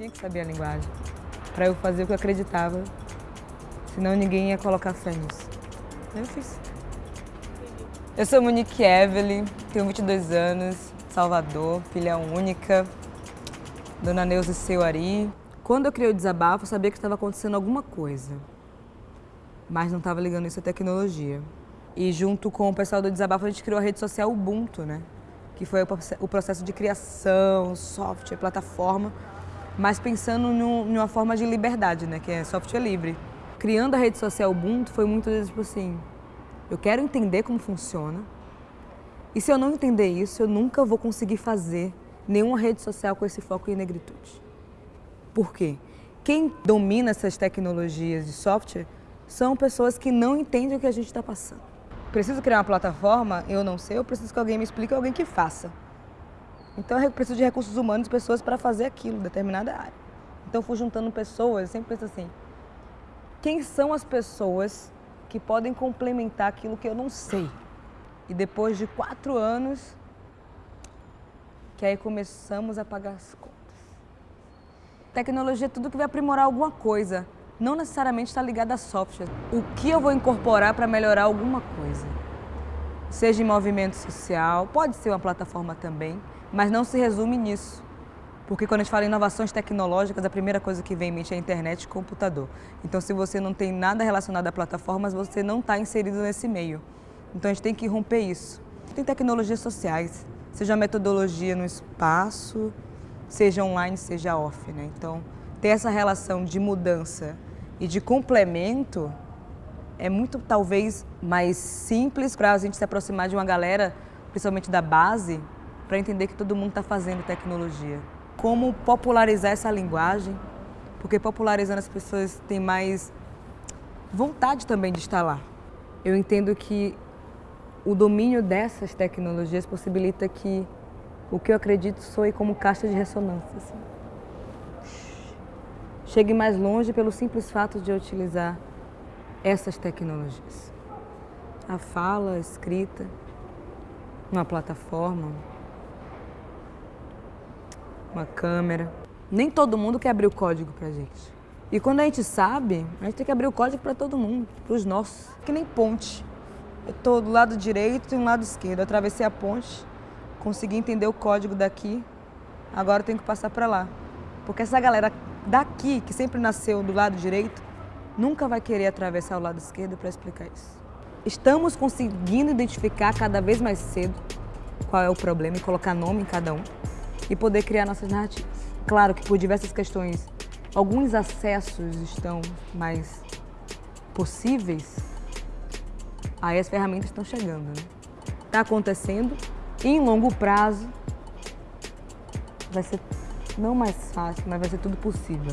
tinha que saber a linguagem para eu fazer o que eu acreditava, senão ninguém ia colocar fé nisso. Eu fiz. Eu sou Monique Evelyn, tenho 22 anos, Salvador, filha única, Dona Neuza Seuari. Quando eu criei o desabafo, eu sabia que estava acontecendo alguma coisa, mas não estava ligando isso à tecnologia. E junto com o pessoal do desabafo, a gente criou a rede social Ubuntu, né? Que foi o processo de criação, software, plataforma, mas pensando numa forma de liberdade, né? Que é software livre. Criando a rede social Ubuntu foi muito tipo assim, eu quero entender como funciona. E se eu não entender isso, eu nunca vou conseguir fazer nenhuma rede social com esse foco em negritude. Por quê? Quem domina essas tecnologias de software são pessoas que não entendem o que a gente está passando. Preciso criar uma plataforma, eu não sei, eu preciso que alguém me explique, alguém que faça. Então eu preciso de recursos humanos, pessoas para fazer aquilo, determinada área. Então eu fui juntando pessoas, eu sempre penso assim, quem são as pessoas que podem complementar aquilo que eu não sei. E depois de quatro anos, que aí começamos a pagar as contas. Tecnologia é tudo que vai aprimorar alguma coisa, não necessariamente está ligado a software. O que eu vou incorporar para melhorar alguma coisa? Seja em movimento social, pode ser uma plataforma também, mas não se resume nisso. Porque quando a gente fala em inovações tecnológicas, a primeira coisa que vem em mente é internet e computador. Então, se você não tem nada relacionado a plataformas, você não está inserido nesse meio. Então, a gente tem que romper isso. Tem tecnologias sociais, seja metodologia no espaço, seja online, seja off. Né? Então, ter essa relação de mudança e de complemento é muito, talvez, mais simples para a gente se aproximar de uma galera, principalmente da base, para entender que todo mundo está fazendo tecnologia como popularizar essa linguagem, porque popularizando as pessoas têm mais vontade também de estar lá. Eu entendo que o domínio dessas tecnologias possibilita que o que eu acredito soe como caixa de ressonância. Assim. Chegue mais longe pelo simples fato de eu utilizar essas tecnologias. A fala, a escrita, uma plataforma, uma câmera. Nem todo mundo quer abrir o código pra gente. E quando a gente sabe, a gente tem que abrir o código para todo mundo, para os nossos. Que nem ponte. Eu estou do lado direito e do lado esquerdo. Eu atravessei a ponte, consegui entender o código daqui, agora eu tenho que passar para lá. Porque essa galera daqui, que sempre nasceu do lado direito, nunca vai querer atravessar o lado esquerdo para explicar isso. Estamos conseguindo identificar cada vez mais cedo qual é o problema e colocar nome em cada um e poder criar nossas narrativas. Claro que por diversas questões, alguns acessos estão mais possíveis, aí as ferramentas estão chegando. Né? Está acontecendo e em longo prazo vai ser não mais fácil, mas vai ser tudo possível.